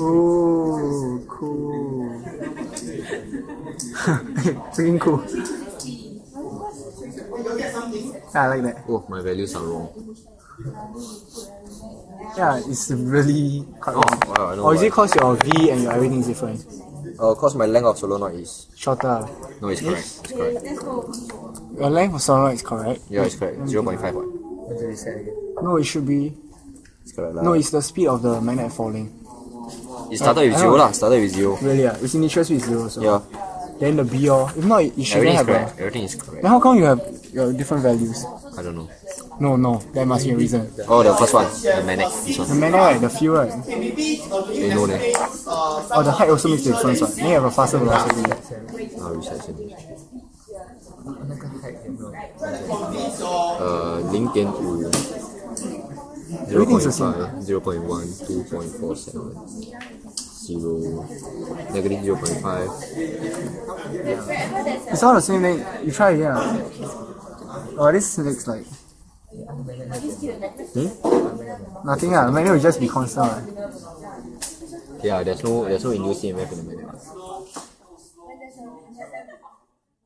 Oh, cool. Freaking cool. Yeah, I like that. Oh, my values are wrong. Yeah, it's really quite Oh, wrong. wow, Or is it cause your V and your everything is different? Uh, cause my length of solenoid is Shorter. no, it's correct. It's correct. Your length of solenoid is correct. Yeah, it's correct. Zero point five. What? No, it should be. It's correct. lah. No, it's the speed of the magnet falling. it started with I zero know. lah. Started with zero. Really? Ah, its initial speed is zero. So. Yeah, Then the B or if not, it shouldn't everything is have correct. a. Everything is correct. Then how come you have your different values? I don't know. No, no, there must be a reason. Oh, the first one, the manic. This The one. magnet, right, the fuel, right? You know that. Oh, the height also makes a difference, right? Then you have a faster velocity. Ah, research it. 呃，零点五 0 0.5, 0 0.1, 2.47. 0, negative 0 0.5. Yeah. It's all the same thing. You try yeah. Oh, this looks like. Hmm? Nothing, ah. The magnet will just be constant. Right? Yeah, there's no, there's no induced EMF in the magnet.